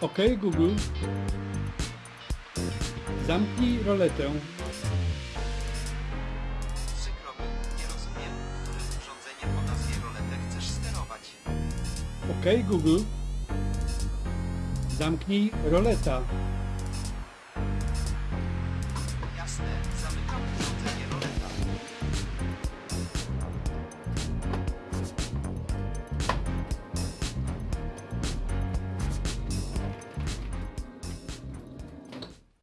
OK Google. Zamknij roletę. Przykro mi, nie rozumiem, którym urządzeniem o nazwie roletę chcesz sterować. OK Google. Zamknij roleta.